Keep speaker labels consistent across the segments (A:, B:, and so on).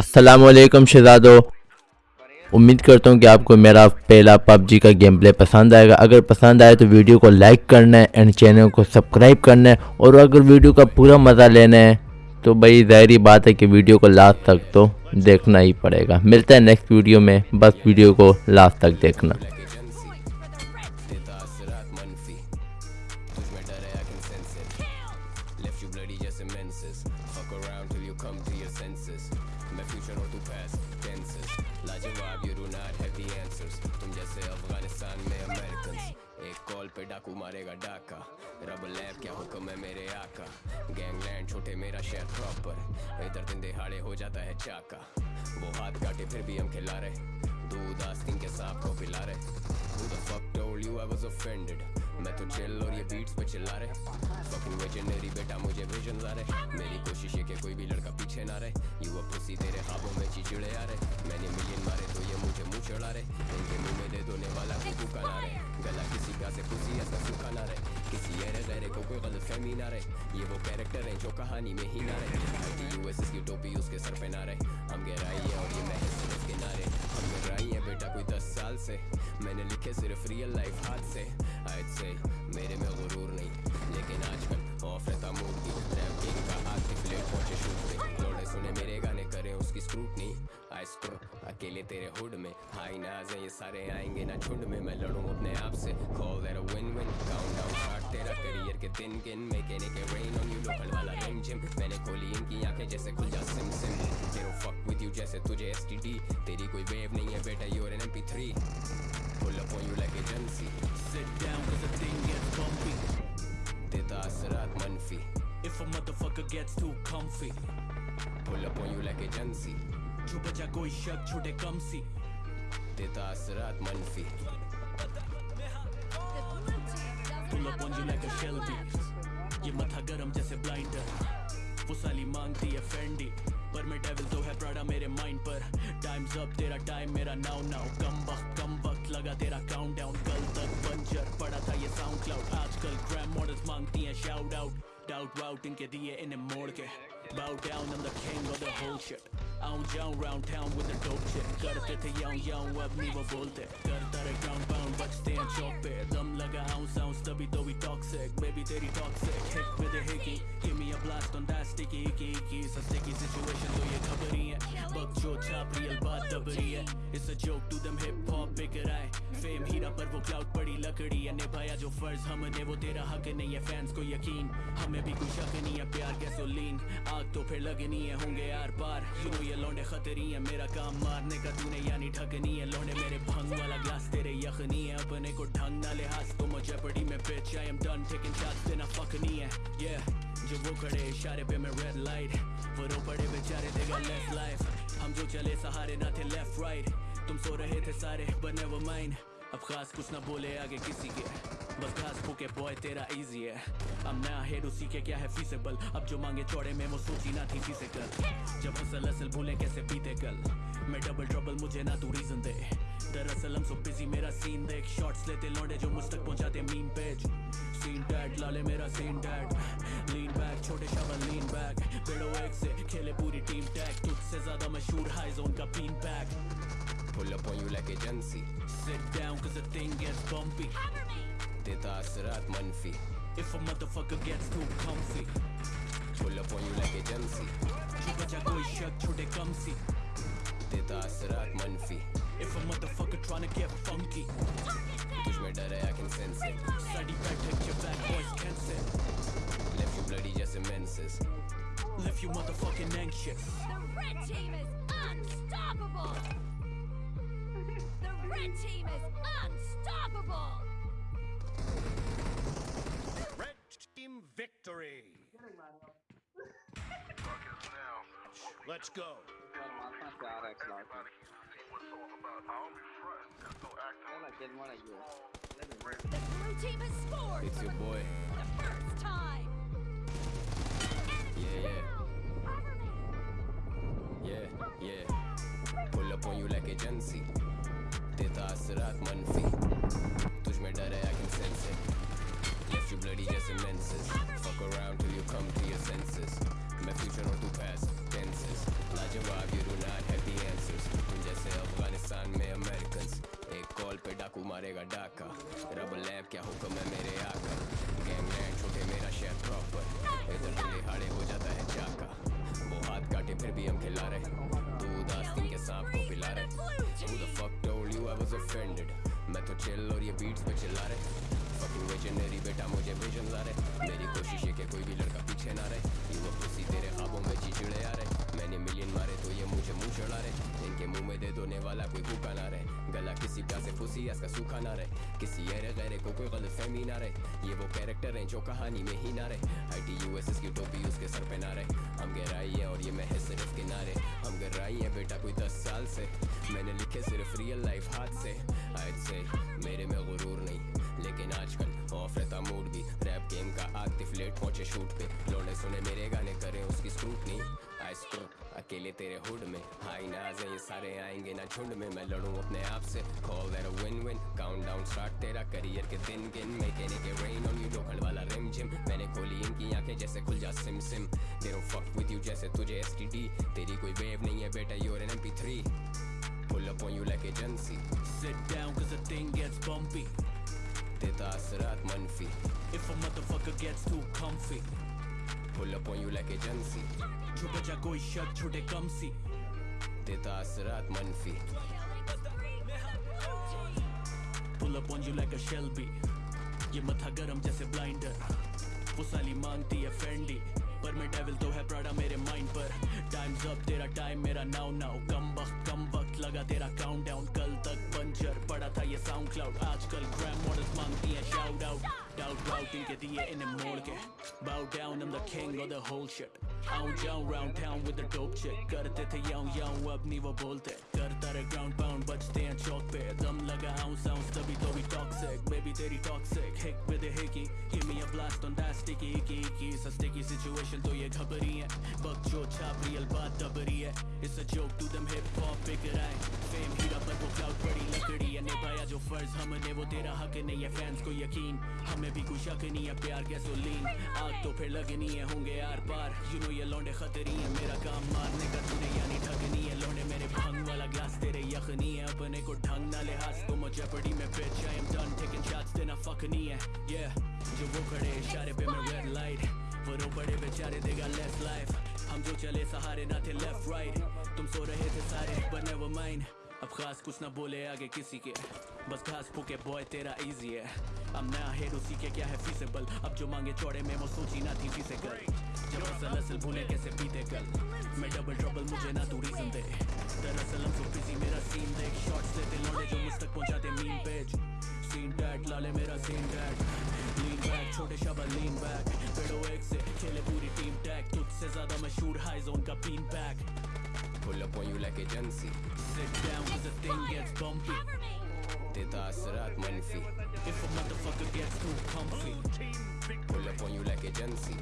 A: असलकम शहजादो उम्मीद करता हूँ कि आपको मेरा पहला पबजी का गेम प्ले पसंद आएगा। अगर पसंद आए तो वीडियो को लाइक करना है एंड चैनल को सब्सक्राइब करना है और अगर वीडियो का पूरा मज़ा लेना है तो भाई ज़ाहरी बात है कि वीडियो को लास्ट तक तो देखना ही पड़ेगा। मिलता है नेक्स्ट वीडियो में। बस वीडियो को लास्ट तक देखना।
B: अफ़गानिस्तान में अमेरिकन एक कॉल पे डाकू मारेगा डाका। रब लैब, क्या हुक्म है मेरे आका? गैंगलैंड छोटे, मेरा शहर प्रॉपर इधर दिन दिहाड़े हो जाता है चाका। वो हाथ काटे, फिर भी हम खिला रहे। दूध आस्तीन के सांप को पिला रहे। Who the fuck told you I was offended? मैं तो चिल और ये बीट्स पे चिल्ला रहे। फकिंग विजनरी बेटा, मुझे विजन आ रहे। मेरी कोशिश है कि कोई भी लड़का पीछे ना रहे। युवा पुसी तेरे ख्वाबों में चिचड़े आ रहे। मैंने मिलियन मारे तो ये मुझे मुँह चढ़ा रहे। इनके मुँह में दे दोने वाला कुकू का ना रहे। गला किसी का से पुसी ऐसा सूखा ना रहे। को कोई गलत फहमी ना रहे। ये वो कैरेक्टर है जो कहानी में ही ना रहे। की टोपी उसके सर पे ना रहे। हम गहराई है और ये महज सिर्फ़ किनारे हम गहराई है बेटा कोई दस साल से। मैंने लिखे सिर्फ़ रियल लाइफ हाथ से। आज से मेरे में गुरूर नहीं। लेकिन आजकल अकेले तेरे हुड में। हाई नाज है, ये सारे आएँगे ना झुंड में। मैं लड़ूं अपने आप से। Call a win win countdown start तेरा करियर के दिन गिन रेन ऑन यू लोकल वाला रिम जिम मैंने खोली इनकी आँखें जैसे खुल जा सिम सिम फक विद यू जैसे तुझे एसटीडी तेरी कोई वेव नहीं है बेटा an MP3 pull up on you like
C: down, cause the thing gets bumpy
B: देता असरात मनफी।
C: If a motherfucker gets too comfy
B: pull up on you like agency
C: जो कोई शक, छुटे कम सी।
B: देता असरात मनफी।
C: Pull up on you like a Shelby ये मथा गरम जैसे ब्लाइंडर वो साली मांगती है फेंडी पर मैं डेविल तो है प्राडा मेरे माइंड पर। टाइम्स अप तेरा टाइम मेरा नाउ नाउ कम वक्त कम वक्त लगा तेरा काउंट डाउन कल तक बंजर पड़ा था ये साउंड क्लाउड आजकल ग्रैम मॉडल्स मांगती हैं शाउट आउट डाउट वाउट इनके दिए इन्हें मोड़ के। Bow down I'm the king of the whole shit आऊँ जाऊँ round town with the dope shit करते थे याऊं याऊं अब नहीं वो बोलते करता रहे ground pound बचते हैं चौक पे दम लगा ounce ounce तभी तो we toxic baby तेरी toxic hit with a hickey give me a blast on that sticky icky icky it's a sticky situation तो ये खबर ही है बक जो छाप real बात दबरी है it's a joke to them hip hop बिकर आए फेम हीरा पर वो क्लाउड पड़ी, लकड़ी है निभाया जो फ़र्ज़ हमने, वो तेरा हक नहीं है फैंस को यकीन। हमें भी कोई शक नहीं है, प्यार गैसोलीन आग तो फिर लगनी है होंगे यार पार। यू नो ये लौंडे खतरी है, मेरा काम मारने का तूने, यानी ठगनी है लौंडे मेरे भंग वाला ग्लास तेरे यखनी है अपने को ढंग ना लिहाज। तो मुझे पड़ी में bitch, I am done taking shots देना fuck नहीं है। Yeah, जो वो खड़े इशारे पे मैं रेड लाइट वो रो पड़े बेचारे देगा लेफ़्ट लाइफ हम जो चले सहारे ना थे लेफ़्ट राइट तुम सो रहे थे सारे, बने never mind अब खास कुछ ना बोले आगे किसी के। बस घास फूके बॉय तेरा इजी है। अब नया हेड उसी के, क्या है फीसेबल अब जो मांगे चौड़े में, वो सोची ना थी फ़िज़िकल जब असल असल भूले कैसे पीते कल? मैं डबल ट्रबल मुझे ना तू रीजन दे। दरअसल हम सो बिज़ी मेरा सीन देख। शॉट्स लेते लौंडे जो मुझ तक पहुंचाते मीम पेज सीन टैट लाले मेरा सीन टैट लीन बैक छोटे शाबल लीन बैक पेड़ो एक से खेले पूरी टीम टैग तुझसे ज़्यादा मशहूर हाई जोन का been back
B: Pull up on you like a agency.
C: Sit down cause the thing gets bumpy.
B: Hammer me! Asrat manfi.
C: If a motherfucker gets too comfy.
B: Pull up on you like
C: a Chuka cha koi shak chute kamsi.
B: Teta asrat manfi.
C: If a motherfucker tryna get funky.
B: Tujh mein dar I can sense it.
C: Study back, your boys.
B: Left you bloody just immenses.
C: Left you motherfucking anxious.
D: The red team is unstoppable! The red team is unstoppable!
E: Red team victory. Let's go.
D: The blue team has scored
B: it's your boy
D: for the first time!
B: yeah yeah yeah yeah pull up on you like agency देता रात मन मनफी। तुझ में डर है I can sense it left you bloody just immense fuck around till you come to your senses मैं future और तू पास्ट टेंसेस लाजवाब you do not have the answers तुम जैसे अफ़गानिस्तान में अमेरिकंस एक कॉल पे डाकू मारेगा डाका। रबल लैब, क्या हुक्म है मेरे आका? गैंगलैंड छोटे, मेरा शेयर प्रॉपर इधर से हाड़े हो जाता है चाका। वो हाथ काटे, फिर भी हम खिला रहे तू उदास के सांप को पिला रहे was offended. मैं तो चिल और ये बीट्स पे चिल्ला रहे। Fucking visionary बेटा, मुझे विजन ला रहे। मेरी कोशिश है कि कोई भी लड़का पीछे ना रहे। A pussy, तेरे ख्वाबों में चिचड़े आ रहे। मैंने मिलियन मारे तो ये मुझे मुँह चढ़ा रहे। इनके मुँह में दे दोने वाला कोई भूखा ना रहे। गला किसी प्यार से फुसी इसका सूखा ना रहे। किसी अरे गैरे को कोई गलत फहमी ना रहे। ये वो कैरेक्टर हैं जो कहानी में ही ना रहे। I T U S S की टोपी उसके सर पे ना रहे। हम गहराई है और ये मैं है सिर्फ़ किनारे। हम गहराई है बेटा कोई दस साल से। मैंने लिखे सिर्फ़ रियल लाइफ हाथ से। आज से मेरे में गुरूर नहीं। लेकिन आजकल ऑफ़ रहता मूड भी। रैप गेम का आतिफ लेट पहुँचे शूट पे। लोने सुने मेरे गाने करें उसकी स्क्रूटनी आई स्क्रू अकेले तेरे हुड में। हाई नाज है, ये सारे आएँगे ना झुंड में। मैं लड़ूं अपने आप से। Call that a win win count down start तेरा करियर के दिन गिन। मैं कहने के रेन ऑन यू लोखंड वाला रिम जिम मैंने खोली इनकी आँखें जैसे खुल जा सिम सिम। डोंट फक विद यू जैसे तुझे एसटीडी तेरी कोई वेव नहीं है बेटा you are an MP3 pull up on you like agency
C: Sit down cause the thing gets bumpy.
B: देता असरात मनफी।
C: If a motherfucker gets too comfy.
B: pull up on you like agency
C: जो बचा कोई शक छोटे कम सी।
B: देता असरात मनफी।
C: Pull up on you like a Shelby. ये मथा गरम जैसे ब्लाइंडर वो साली मांगती है फेंडी पर मैं डेविल तो है प्राडा मेरे माइंड पर। टाइम्स अप तेरा टाइम मेरा नाउ नाउ कम वक्त कम वक्त लगा तेरा काउंट डाउन बंजर पड़ा था ये साउंड क्लाउड आजकल ग्रैम मॉडल्स मांगती है शाउट आउट डाउट डाउट इनके दिए इन्हें मोड़ के bow down I'm the king of the whole shit आऊँ जाऊँ round town with the dope chick करते थे याऊं याऊं अब नहीं वो बोलते करता रहे ground pound बचते हैं चौक पे दम लगा ounce ounce तभी तो भी toxic baby तेरी with a hickey give me a blast on that sticky icky icky it's a sticky situation तो ये घबरी है बक जो छाप real बात दबरी है it's a joke to them hip hop figure आए fame वो cloud बड़ी लकड़ी है निभाया जो फ़र्ज़ हमने वो तेरा हक नहीं है फैंस को यकीन हमें भी कोई शक नहीं है प्यार गैसोलीन आग तो फिर लगनी है होंगे आर पार यू नो ये लौंडे खतरी है मेरा काम मारने का तूने यानी ठगनी है लौंडे मेरे भंग वाला ग्लास तेरे यखनी है अपने को ढंग ना लिहाज तो मुझे पड़ी में I am done. Taking shots देना fuck नहीं है yeah जो वो खड़े इशारे पे मैं रेड लाइट वो पड़े बेचारे देगा लेस लाइफ हम जो चले सहारे ना थे लेफ़्ट राइट तुम सो रहे थे सारे बने वो mind. अब खास कुछ ना बोले आगे किसी के। बस घास फूके बॉय तेरा इजी है। अब नया हेड उसी के क्या है फीसेबल अब जो मांगे चौड़े में, वो सोची ना थी फीसे कर जब असल असल भूले कैसे पीते कल? मैं डबल ट्रबल मुझे ना तू रीजन दे। दरअसल हम सो बिज़ी मेरा सीन देख। शॉट्स लेते लौंडे जो मुझ तक पहुंचाते मीम पेज सीन टैट लाले मेरा सीन टैट लीन बैक छोटे शबा लीन बैक पेड़ो एक से खेले पूरी टीम टैग तुझसे ज़्यादा मशहूर हाई जोन का been back
B: pull up on you like agency
C: Sit down cause the thing gets bumpy
D: Cover me!
B: देता असरात मनफी
C: If a motherfucker gets too comfy
E: Team victory.
B: pull up on you like agency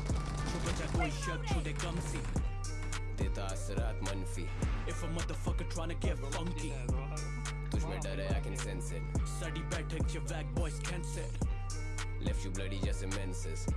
C: जो बचा कोई शक छोटे कम सी
B: देता असरात मनफी
C: If a motherfucker tryna get funky
B: तुझ में डर है I can sense it
C: साडी बैठक च वैक boys cancer
B: left you bloody जैसे menses